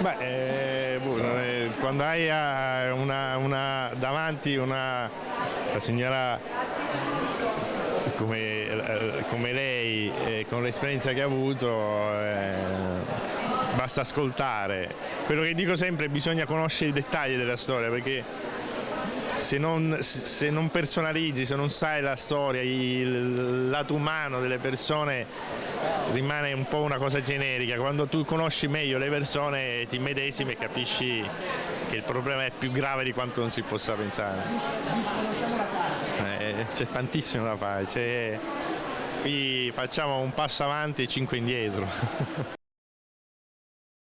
Beh, eh, boh, quando hai eh, una, una, davanti una signora come, eh, come lei, eh, con l'esperienza che ha avuto, eh, basta ascoltare. Quello che dico sempre è che bisogna conoscere i dettagli della storia perché se non, se non, personalizzi, se non sai la storia, il lato umano delle persone rimane un po' una cosa generica, quando tu conosci meglio le persone ti medesimi e capisci che il problema è più grave di quanto non si possa pensare. Eh, c'è tantissimo da fare, qui facciamo un passo avanti e cinque indietro.